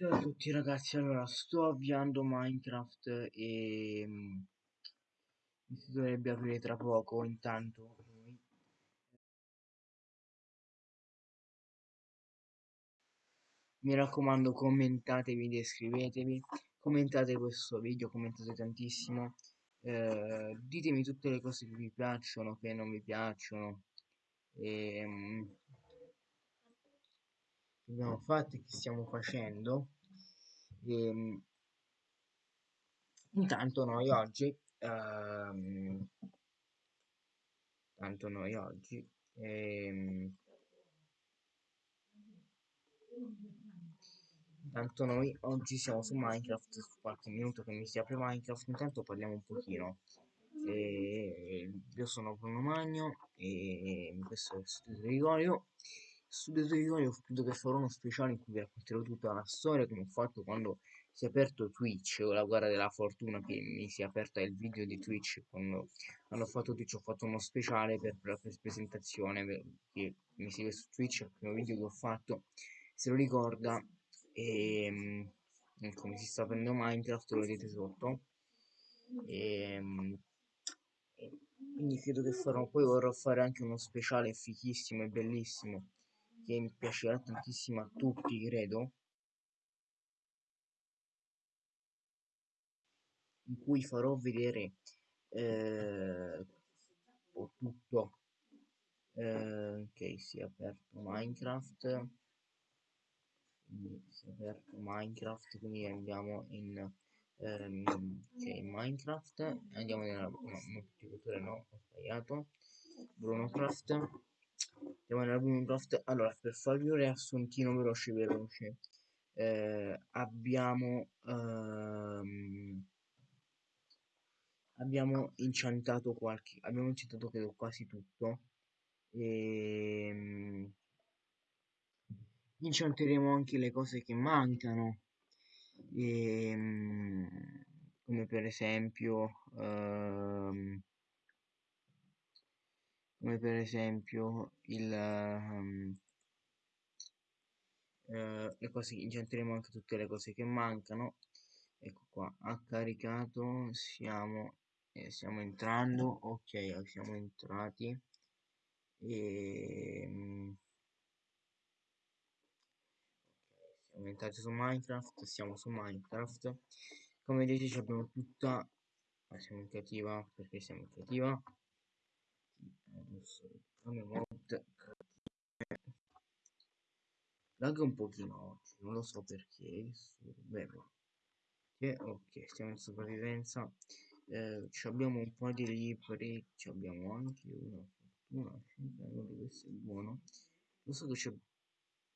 Ciao a tutti ragazzi, allora sto avviando Minecraft e mm, si dovrebbe aprire tra poco, intanto mi raccomando commentatevi, iscrivetevi, commentate questo video, commentate tantissimo, eh, ditemi tutte le cose che vi piacciono, che non vi piacciono, e, mm, che abbiamo fatto e che stiamo facendo. E, mm, intanto noi oggi, ehm, tanto noi oggi, ehm, Intanto noi oggi siamo su Minecraft, qualche minuto che mi si apre Minecraft, intanto parliamo un pochino. E io sono Bruno Magno e questo è Studio Gregorio. Studio Gregorio credo che farò uno speciale in cui vi racconterò tutta la storia come ho fatto quando si è aperto Twitch o la guerra della fortuna che mi si è aperta il video di Twitch quando hanno fatto Twitch ho fatto uno speciale per la presentazione che mi segue su Twitch il primo video che ho fatto se lo ricorda e come si sta prendendo Minecraft lo vedete sotto e, quindi credo che farò poi vorrò fare anche uno speciale fichissimo e bellissimo che mi piacerà tantissimo a tutti credo. In cui farò vedere eh, tutto. Eh, ok si è aperto minecraft. Quindi si è aperto minecraft quindi andiamo in ehm, okay, minecraft. Andiamo nella no, moltiplicatore no ho sbagliato. Brunocraft andiamo nella brunocraft allora per farvi un riassuntino veloce veloce eh, abbiamo ehm, abbiamo incantato qualche abbiamo incantato credo quasi tutto. E ehm, incanteremo anche le cose che mancano. E, ehm, come per esempio um, come per esempio il um, uh, le cose incanteremo anche tutte le cose che mancano. Ecco qua ha caricato siamo eh, stiamo entrando. Ok siamo entrati. E um, siamo entrati su Minecraft siamo su Minecraft. Come vedete abbiamo tutta ah, siamo in creativa perché siamo in creativa adesso mod lag un pochino oggi non lo so perché Beh, ok stiamo in sopravvivenza. Eh, abbiamo un po' di libri abbiamo anche una fortuna 5 di questo è buono. Lo so che c'è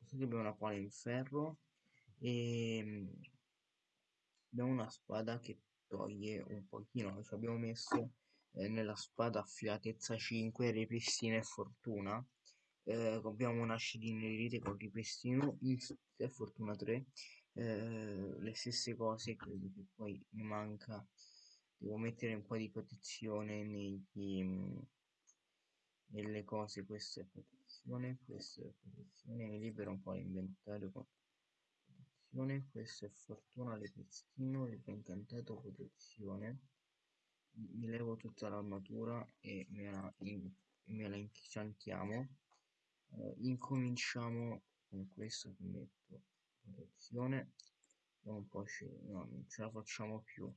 so che abbiamo una pala in ferro e ehm, abbiamo una spada che toglie un pochino ci abbiamo messo eh, nella spada affilatezza 5 ripristina e fortuna. Eh, abbiamo una scidinerite con ripristino e fortuna 3 eh, le stesse cose credo che poi mi manca. Devo mettere un po' di protezione negli, nelle cose questa è protezione questa è protezione. Mi libera un po' l'inventario con protezione. Questo è fortuna ripristina incantato protezione mi levo tutta l'armatura e me la, in, me la incantiamo uh, incominciamo con questo che metto protezione. Un po' no, non ce la facciamo più.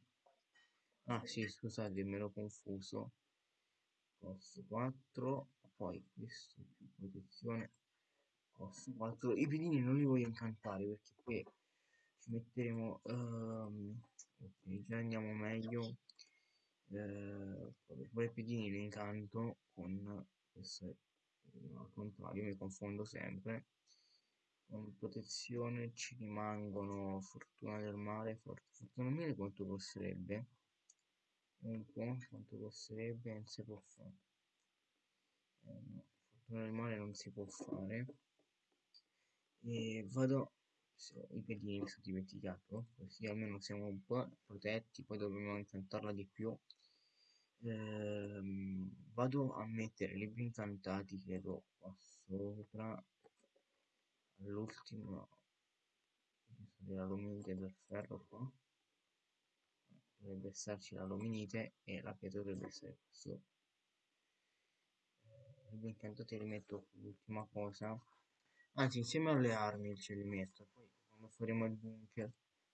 Ah sì scusate me l'ho confuso. Costo 4 poi questo più protezione costo 4 i pedini non li voglio incantare perché qui ci metteremo um, ok già andiamo meglio eh, poi i pedini li incanto con questo al contrario mi confondo sempre con protezione ci rimangono fortuna del mare fortuna mille quanto costerebbe? Un po' quanto costerebbe non si può fare eh, no, fortuna del mare non si può fare. E vado i pedini mi sono dimenticato così almeno siamo un po' protetti poi dobbiamo incantarla di più ehm, vado a mettere libri incantati credo qua sopra. All'ultimo dell'aluminite e del ferro qua. Dovrebbe esserci l'aluminite e la pietra dovrebbe essere questo intanto ti rimetto l'ultima cosa. Anzi insieme alle armi ce li metto. Poi quando faremo il bunker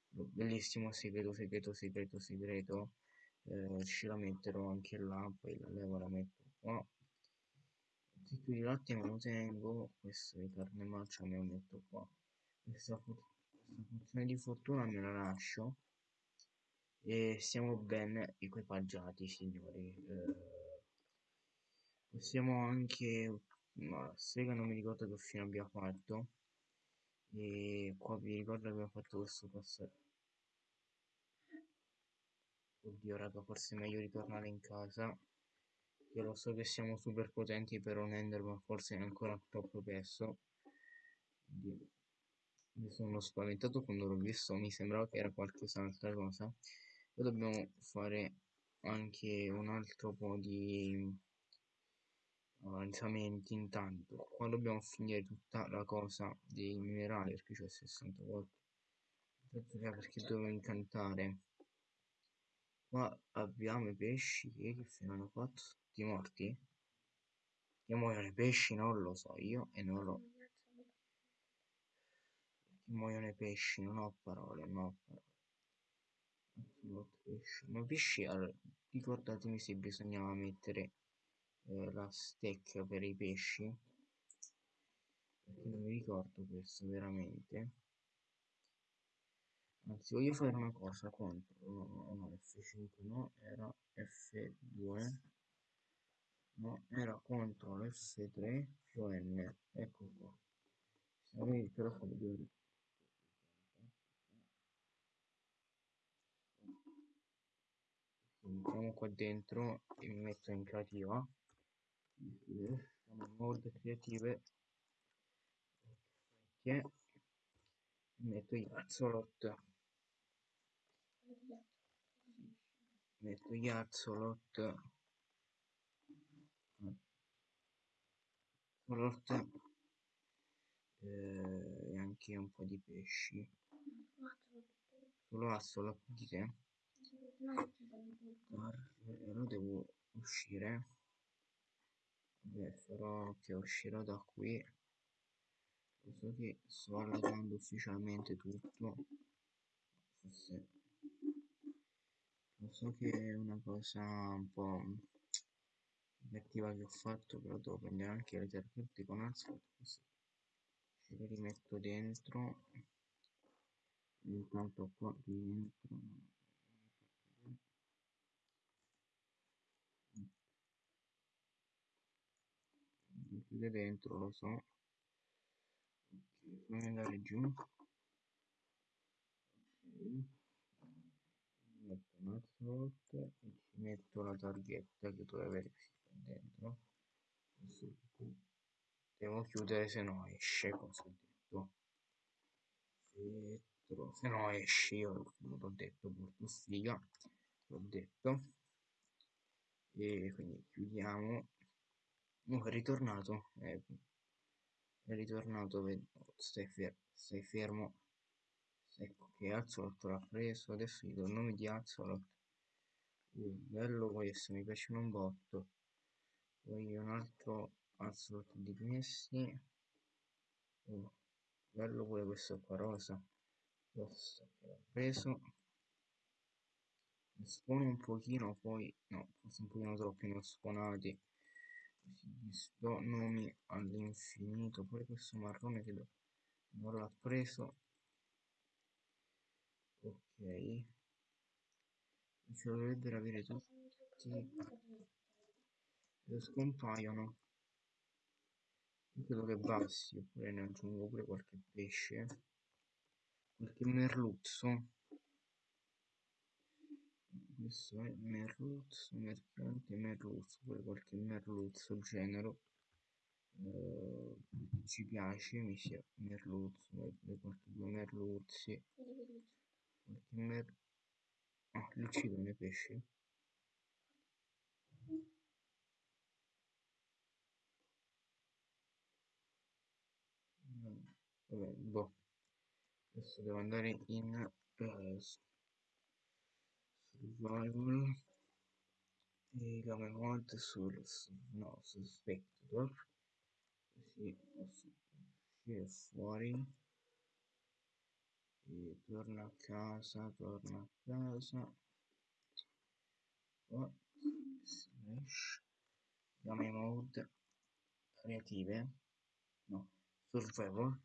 bellissimo segreto segreto segreto segreto eh, ce la metterò anche là poi la levo la metto qua. Se qui latte me lo tengo. Questo di carne marcia me lo metto qua. Questa, questa funzione di fortuna me la lascio. E siamo ben equipaggiati signori. Eh, possiamo anche ma sega non mi ricordo che fine abbia fatto? E qua vi ricordo che abbiamo fatto questo passaggio oddio raga forse è meglio ritornare in casa. Io lo so che siamo super potenti per un ender ma forse è ancora troppo presto oddio. mi sono spaventato quando l'ho visto mi sembrava che era qualcos'altra cosa. Poi dobbiamo fare anche un altro po' di avanzamenti intanto. Qua dobbiamo finire tutta la cosa dei minerali perché c'è 60 volte. Perché devo incantare qua abbiamo i pesci che fine hanno fatto tutti morti. Che muoiono i pesci non lo so io e non lo che muoiono i pesci non ho parole non ho parole. Ma pesci allora, ricordatemi se bisognava mettere eh, la stecca per i pesci. Perché non mi ricordo questo veramente anzi voglio fare una cosa contro no, no F5 no era F2 no era CTRL F3 più N ecco qua. Se avevi il telefono di entriamo qua dentro e mi metto in creativa. Siamo mod creative. Che metto gli axolot metto gli axolot axolot eh, e anche un po' di pesci. Solo axolot di te? Allora devo uscire. Beh, farò che uscirò da qui. So che sto allargando ufficialmente tutto. Forse lo so che è una cosa un po' negativa che ho fatto però devo prendere anche le targhette con Alzheimer ce le rimetto dentro. Intanto qua dentro. Chiude dentro lo so. Ok fammi andare giù ok metto un'altra volta e ci metto la targhetta che dovrebbe avere dentro devo chiudere se no esce cosa ho detto Vetro. se no esce io l'ho detto porto sfiga l'ho detto e quindi chiudiamo Oh, è ritornato. È ritornato. Stai, fer stai fermo. Ecco che Azzolot l'ha preso. Adesso gli do il nome di Azzolot. Uh, bello questo, mi piace un botto. Poi un altro Azzolot di questi. Uh, bello pure questo qua rosa. Questo che l'ha preso. Spone un pochino, poi no, forse un pochino troppi non sponati do nomi all'infinito pure questo marrone che non l'ha preso ok. Ce lo dovrebbero avere tutti scompaiono. Io credo che basti oppure ne aggiungo pure qualche pesce. Qualche merluzzo. Questo è merluzzo mercante merluzzo pure qualche merluzzo genero uh, ci piace mi sia merluzzo qualche due merluzzi mer ah li uccidono i pesci vabbè boh. Adesso devo andare in uh, survival. E game mode sul no su spectator così posso uscire fuori e torna a casa torna a casa. Oh, slash game mode creative. No survival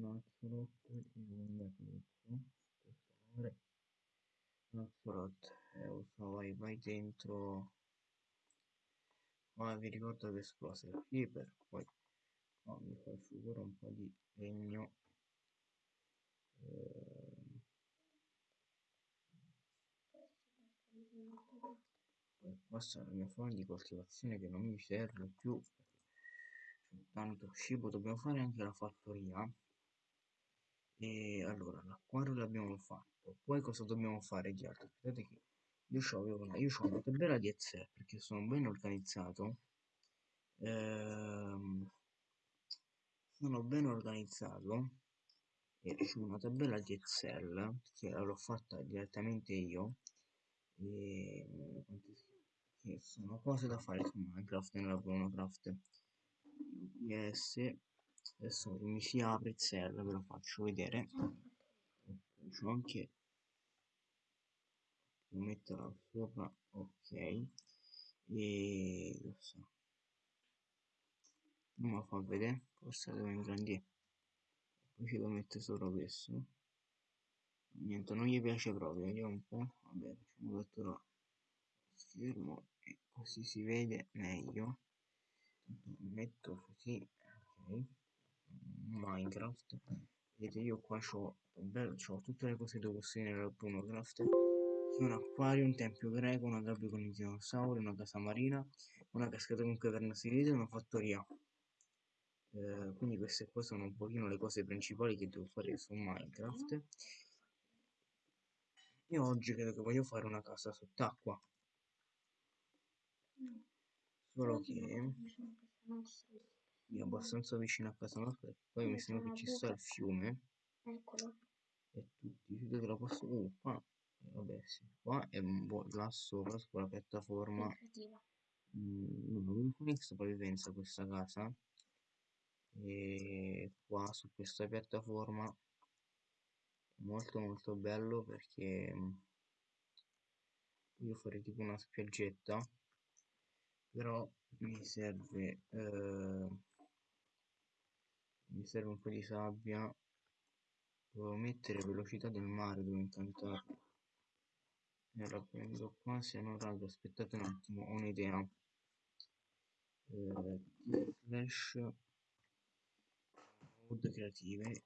un e un axolot e vai vai dentro ma vi ricordo che esplose il creeper poi oh, mi pure un po' di legno. Poi questa è la mia fase di coltivazione che non mi serve più. Tanto cibo dobbiamo fare anche la fattoria. E allora l'acquario l'abbiamo fatto. Poi cosa dobbiamo fare di altro aspettate che io ho una, tabella di Excel perché sono ben organizzato. Ehm, sono ben organizzato e ho una tabella di Excel che l'ho fatta direttamente io. E che sono cose da fare su Minecraft nella Craft UPS adesso mi si apre Excel ve lo faccio vedere. C'ho anche lo metterò sopra ok. E lo so. Non lo fa vedere forse devo ingrandire poi ci devo mettere sopra questo. Niente non gli piace proprio vediamo un po' vabbè facciamo cattura schermo e così si vede meglio. Metto così ok. Minecraft. Vedete io qua ho tutte le cose devo costruire nel Bruno Craft un acquario, un tempio greco, una gabbia con i dinosauri, una casa marina, una cascata con caverna segreta e una fattoria. Eh, quindi queste qua sono un pochino le cose principali che devo fare su Minecraft. E oggi credo che voglio fare una casa sott'acqua. Solo che è abbastanza vicino a casa nostra, poi mi sembra che ci sta il fiume. Eccolo. E tutti, vedete la posso... Uh, qua vabbè sì. Qua è un po' là sopra sulla piattaforma mm, ho sopravvivenza questa casa. E qua su questa piattaforma molto molto bello perché mm, voglio fare tipo una spiaggetta però mi serve eh, mi serve un po' di sabbia. Devo mettere velocità del mare devo incantarlo e la prendo qua se no raga aspettate un attimo ho un'idea. Eh, slash mode creative.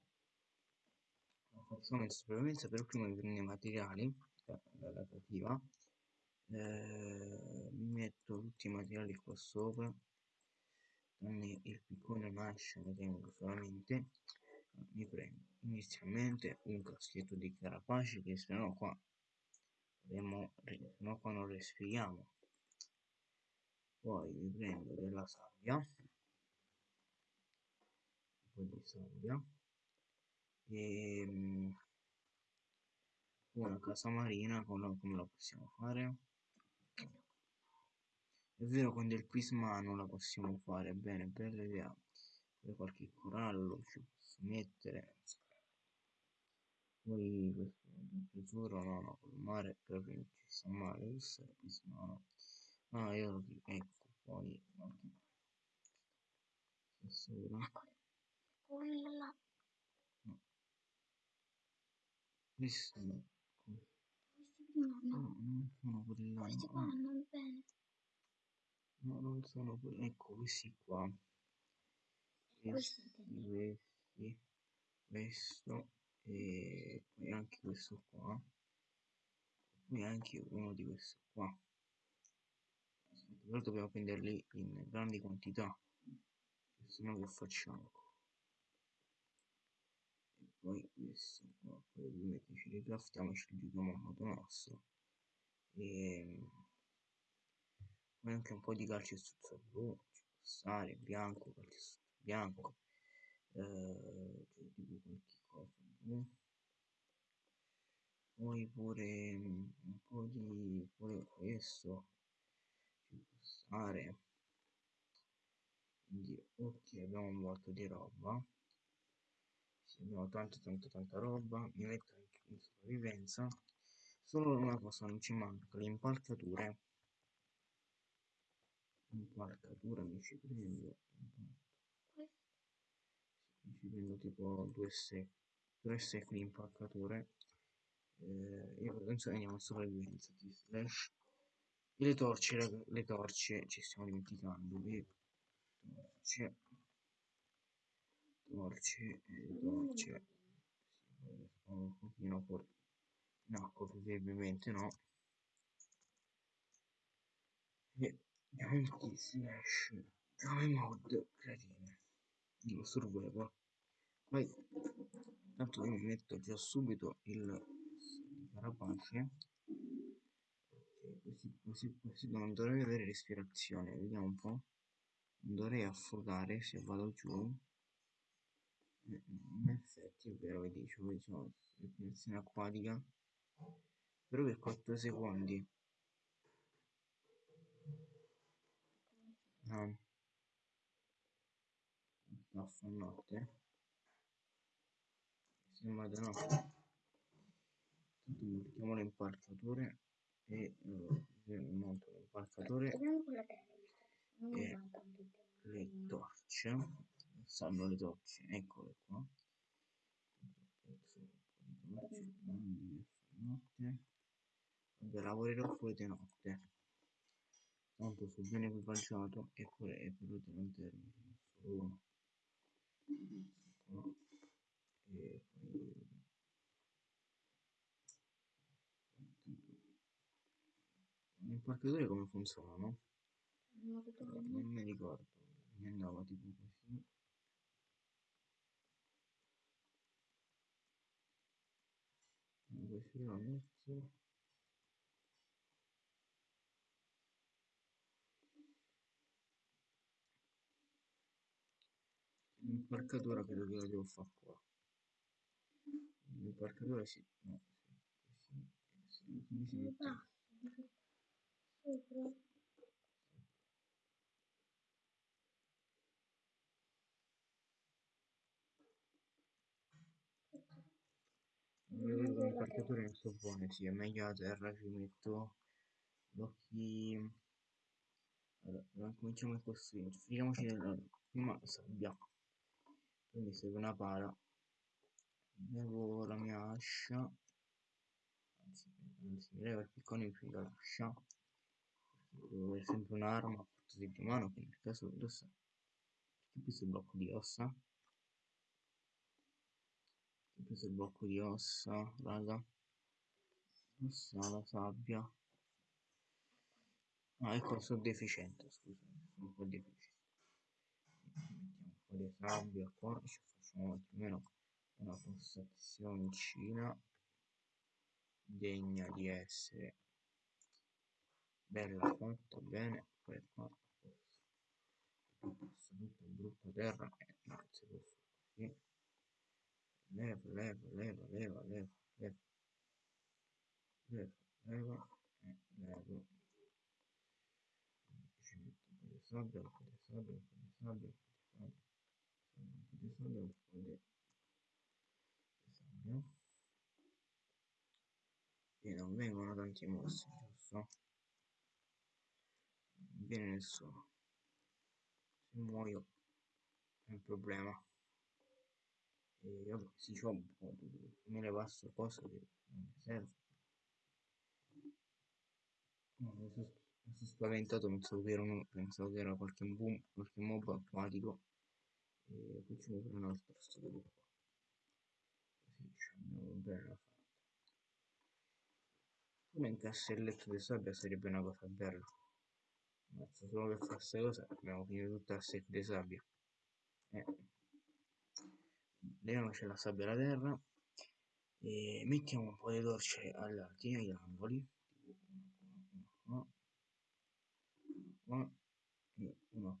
Facciamo in sopravvivenza per prima di prendere i materiali dalla creativa. Eh, metto tutti i materiali qua sopra tranne il piccone nasce ne tengo solamente. Mi prendo inizialmente un caschetto di carapace che se no qua abbiamo no qua non respiriamo. Poi mi prendo della sabbia un po' di sabbia e ehm, una casa marina come la possiamo fare? È vero con del prismano la possiamo fare bene bella idea poi qualche corallo ci posso mettere poi questo tesoro no no col mare proprio non ci sta male questo è no ah io lo dico ecco poi stasera quella no. questo no. no, no. no non sono quelli là questi qua vanno bene no non sono quelli ecco questi qua. Questi questi questo e poi anche questo qua. Poi anche uno di questi qua. Però dobbiamo prenderli in grandi quantità se no che facciamo? E poi questo qua poi ovviamente ci ricraftiamo e ci giochiamo a modo nostro. E poi anche un po' di calcestruzzo blu ci può bianco calcestruzzo bianco. Eh, cioè, tipo qualche poi pure mm, un po' di pure questo ci può stare. Quindi ok abbiamo un botto di roba. Sì, abbiamo tanta tanta tanta roba. Mi metto anche in sopravvivenza. Solo una cosa non ci manca le impalcature. Impalcatura mi ci prendo. Mi ci prendo tipo due sec due sec di impalcature eh, io andiamo in sopravvivenza di slash. E le torce le torce ci stiamo dimenticando le torce torce torce. Sì, un pochino fuori no probabilmente no. E anche slash come mod cretine di survival poi tanto io mi metto già subito il carapace così, così, così non dovrei avere respirazione vediamo un po' non dovrei affogare se vado giù. In effetti è vero che dicevo diciamo respirazione acquatica. Però per 4 secondi. No a notte sembra di no tanto mettiamo le e eh, monto le impalcature e le torce. Stanno le torce. Eccole qua. Vabbè lavorerò pure di notte. Tanto sto ben equipaggiato e pure è venuto un termine solo. uno e poi le impalcature come funzionano? non mi ricordo mi andava tipo così. Così la metto. L'impalcatura credo che la devo fare qua l'impalcatura sì no sì, così, quindi si mette le impalcature non sono buone sì è meglio a terra ci metto. Blocchi allora cominciamo a costruire finiamoci nella prima sabbia. Mi serve una pala bevo la mia ascia anzi, anzi levo il piccone più perché devo avere sempre un'arma a di mano che nel caso indossa questo è il blocco di ossa? Ho preso il blocco di ossa raga? Ossa la sabbia. Ah ecco sono deficiente scusami sono un po' deficiente. Mettiamo un po' di sabbia qua ci facciamo almeno una postazione degna di essere bella fatta bene poi qua tutta brutta terra eh, non si può fare leva leva leva leva leva leva. Leva leva e levo ci metto un po' di sabbia un po' di sabbia un po' di sabbia un po' di sabbia un po' di sabbia e non vengono tanti mostri giusto? non viene nessuno se muoio è un problema. E vabbè sì c'ho un po' di me le passo cose che non mi serve. No, mi sono, sono spaventato pensavo che un, pensavo che era qualche boom qualche mob acquatico e facciamo pure un altro studio qua così ci abbiamo bella fatta pure un castelletto di sabbia sarebbe una cosa bella. Mazza, solo per fare questa cosa abbiamo finito tutta la secca di sabbia. Eh. leviamoci la sabbia alla terra. E mettiamo un po' di torce all'alti negli angoli. E una qua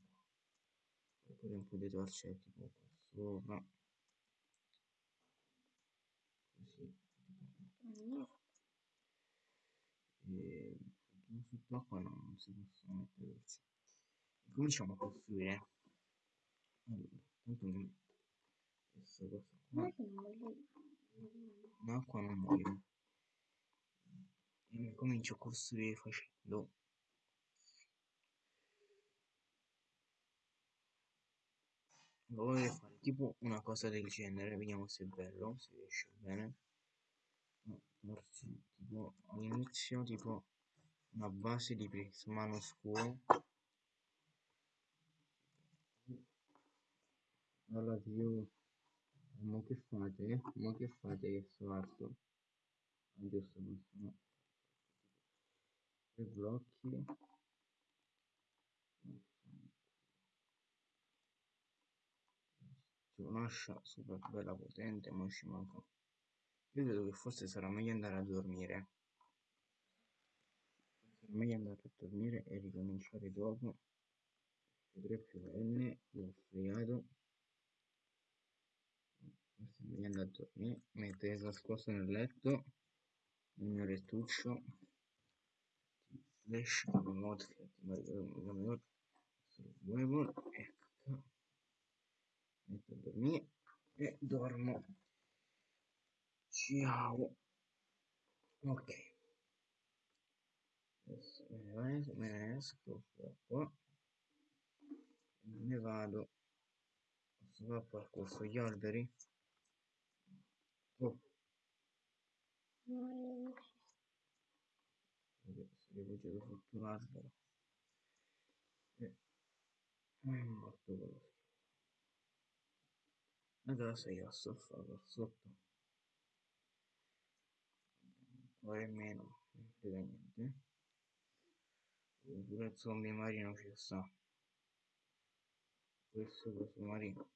oppure un po' di torce tipo qua sopra così Mm. e sott'acqua no, non si possono mettere torce cominciamo a costruire. Allora tanto mi questa cosa qua. Non è che non voglio- non muoio e comincio a costruire facendo. Vorrei fare tipo una cosa del genere vediamo se è bello se riesce bene. No, farci tipo all'inizio tipo una base di prismano scuro allora io ma che fate? ma che fate che sto arto? Ah, giusto questo no tre blocchi. Un'ascia super bella potente ma ci manca. Io credo che forse sarà meglio andare a dormire sarà meglio andare a dormire e ricominciare dopo. 3 più N l'ho fregato. Forse è meglio andare a dormire mettere nascosto nel letto nel mio lettuccio flash remote remote survival ecco. Metto a dormire e dormo. Ciao. Ok me ne, esco qua. Ne vado. Posso fare qualcosa sugli alberi? Oh. Vabbè, si è rifugiato sotto un albero e è morto quello schifo. adesso io a fare sotto? Ora è meno non niente pure il zombie marino ci sta. Questo coso marino.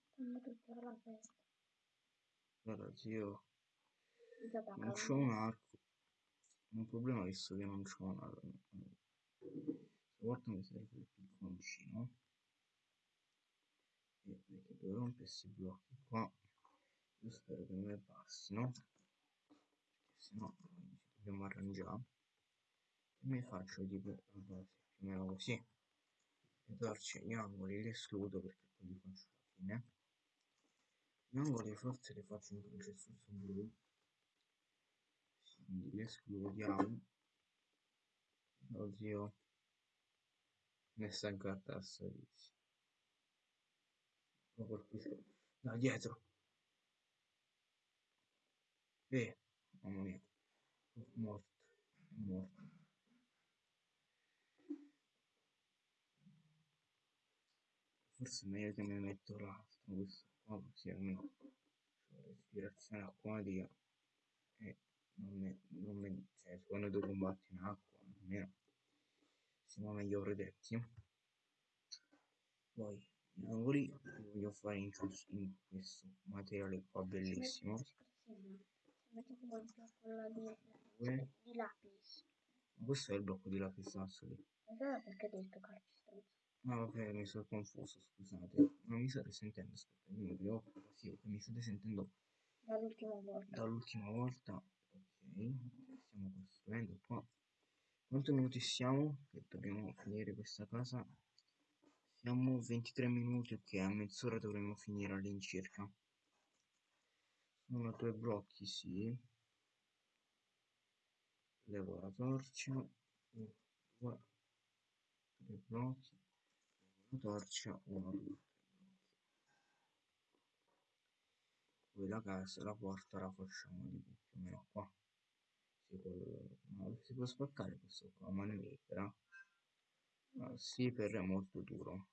Guarda zio non c'ho un arco. Un problema visto che non c'ho un arco stavolta mi serve il picconcino. E perché devo rompere questi blocchi qua? Io spero che non mi passino perché sennò ci dobbiamo arrangiare e mi faccio tipo più o meno così le torce gli angoli li escludo perché poi li faccio alla fine. Gli angoli forse li faccio in calcestruzzo blu Sì, quindi li escludiamo. Oh zio ne sta in carta servizio lo colpisco. Da dietro. Eh mamma mia. Morto morto forse è meglio che mi metto l'altro questo qua così almeno ho respirazione acquatica e non mi, non mi cioè quando tu combatti in acqua almeno siamo meglio protetti. Poi gli angoli li voglio fare in, in questo materiale qua bellissimo. Lapis. questo è il blocco di lapislazzuli Allora perché hai detto calcestruzzo? Ah, vabbè, mi sono confuso, scusate. Non mi state sentendo, aspetta, io mi preoccupo, sì, ok, mi state sentendo Dall'ultima volta. dall'ultima volta. Ok, stiamo costruendo qua. Quanti minuti siamo? Che dobbiamo finire questa casa? Siamo 23 minuti, ok, a mezz'ora dovremmo finire all'incirca. Sono due blocchi, sì. Levo la torcia. Due, tre blocchi. Torcia. Blocchi. Poi la casa, la porta la facciamo tipo più o meno qua. Si può, no, si può spaccare questo qua, mano libera. Ah, sì, per è molto duro.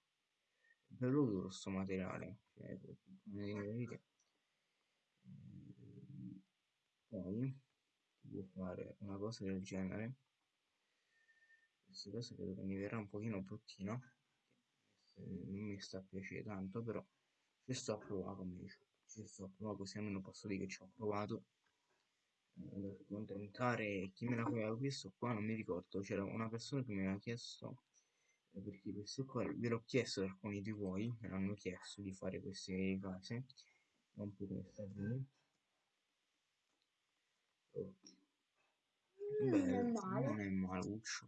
È bello duro sto materiale. Cioè, Poi si può fare una cosa del genere. Questa cosa credo che mi verrà un pochino bruttina. Non mi sta a piacere tanto, però ci sto a provare come dicevo. Ci sto a provare così almeno posso dire che ci ho provato. Eh, ad accontentare chi me l'aveva chiesto qua, non mi ricordo. C'era una persona che mi aveva chiesto perché questo qua ve l'ho chiesto ad alcuni di voi, me l'hanno chiesto di fare queste case, non più come sta qui. Ok. Non è Bello, male. non è maluccio.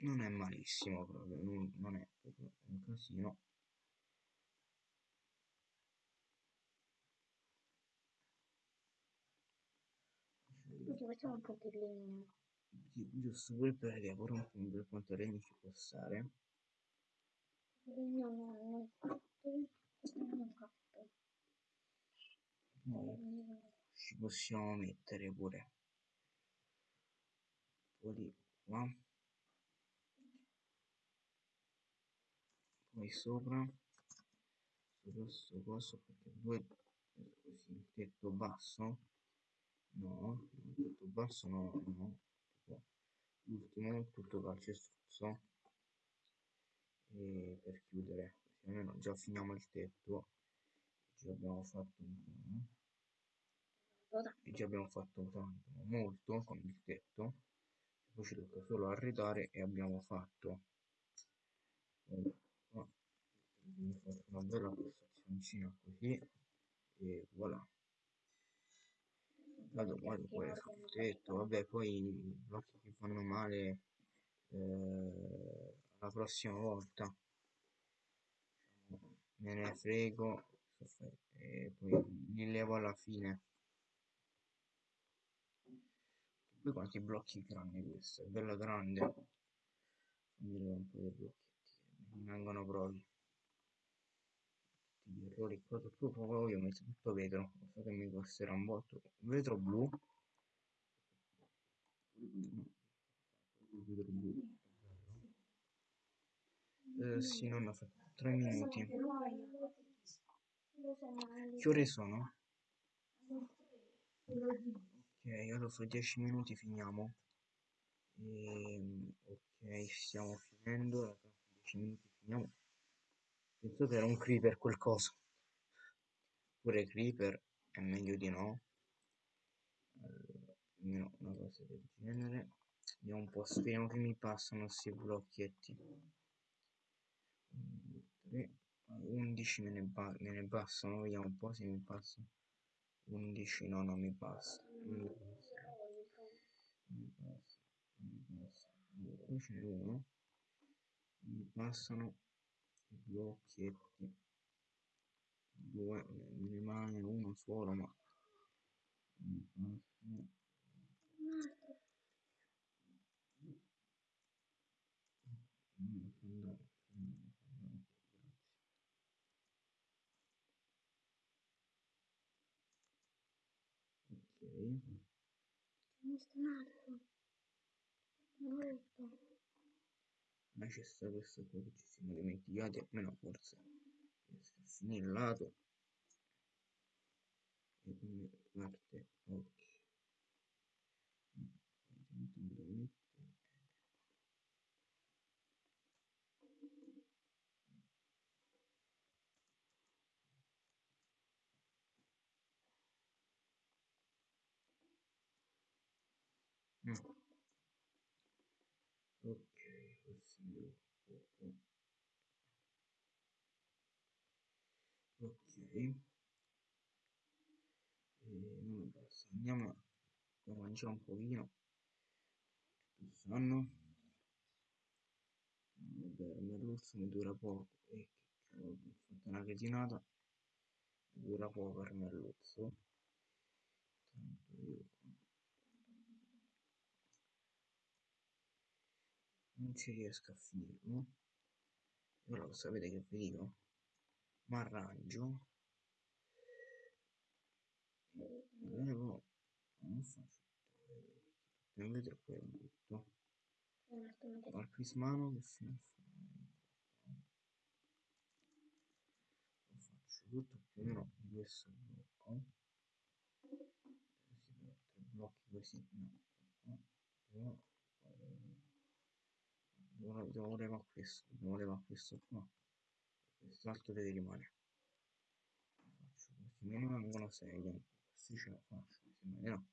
Non è malissimo proprio, non, non è proprio un casino. Tutti facciamo un po' di legno. Gi- Giusto pure per pure un po' per quanto legno ci può stare. Legno non fatto. Non è fatto. Ci possiamo mettere pure un po' di qua. Poi sopra, questo coso, perché due così, tetto basso. No, il tetto basso no, no. L'ultimo, tutto calcestruzzo. E per chiudere, così almeno già finiamo il tetto. Già abbiamo fatto un po'. Cosa? e già abbiamo fatto tanto, molto con il tetto poi ci tocca solo arredare e abbiamo fatto Poi qua abbiamo fatto una bella postazioncina così e voilà. Vado, vado poi sul tetto vabbè poi i blocchi che fanno male eh, la prossima volta. Me ne frego e poi li levo alla fine poi quanti blocchi grandi questo, è bello grande. Fammi vedere un po' di blocchetti che mi vengono proprio. Tutti gli errori qua, tutto poi ho messo tutto vetro, so che mi costerà un botto. Vetro blu. Vetro blu. Eh, sì, non ho fatto 3 minuti. Che ore sono? Ok, allora fra 10 minuti finiamo. Ehm, ok, stiamo finendo. Fra 10 minuti finiamo. Penso che era un creeper quel coso. Pure creeper è meglio di no. Allora, almeno una cosa del genere. Vediamo un po', speriamo che mi passano questi blocchetti. 3, 11 me ne, me ne bastano, vediamo un po' se mi passano. 11 no, non mi basta. Non mi basta. Non mi basta. Non mi basta. Qui ce n'è uno. Mi passano i blocchetti. Due, ne rimane uno solo, ma mi passano. Mm, andare, mm, andare, grazie. Ok, Mi sta altro. Molto. ma c'è sta questo qua che ci siamo dimenticati, almeno forse finire il lato e come parte, ok. Mm, intanto me lo metto. Mm. Ok, così un poco. Ok. Non basta. Andiamo a mangiare un pochino. Il sonno. Vabbè, merluzzo mi dura poco. E cavolo, ho fatto una cretinata. Dura poco il merluzzo. Tanto io non ci riesco a finirlo. Allora sapete che vi dico? Mi arrangio. Non faccio. Non vedo attimo che- Al prismano che fine fa? Lo faccio tutto più o meno di questo blocco. Si fa tre blocchi così, no. Qua, qua, qua, Devo, levare questo, devo levare questo qua. Quest'altro deve rimanere. Faccio me ne rimangono 6 dentro. Questi ce la faccio, mi sembra di no.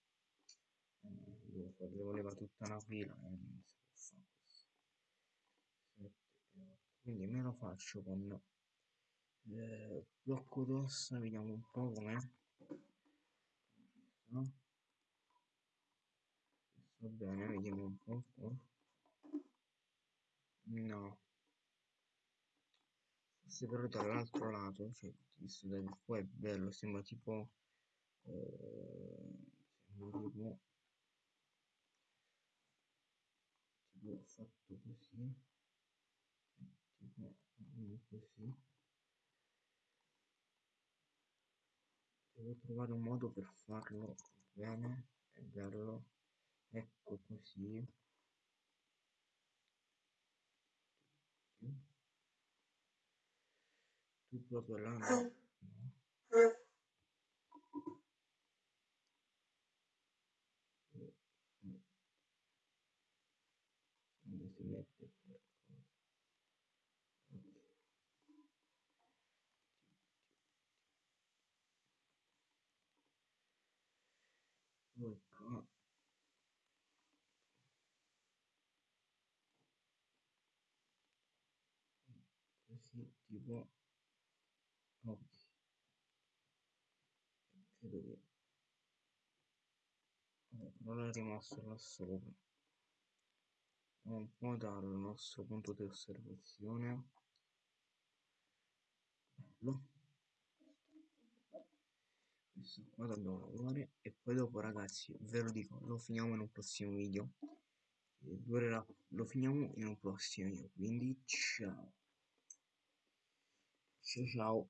Eh, devo, fare, devo levare tutta una fila e non si può fare questo. 7 e 8. Quindi me lo faccio con eh, blocco d'ossa, vediamo un po' com'è. No? Va bene, vediamo un po'. Oh. No. Forse però dall'altro lato, cioè, visto da qua è bello, sembra tipo... Eh, sembra tipo... Tipo fatto così. Tipo così. Devo trovare un modo per farlo bene e bello. Ecco così. Tu proprio là Ok. Credo che non è rimasto là sopra. Un po' dal nostro punto di osservazione. Bello. Questo qua dobbiamo lavorare e poi dopo ragazzi ve lo dico lo finiamo in un prossimo video. Durerà lo finiamo in un prossimo video. Quindi ciao. Ciao ciao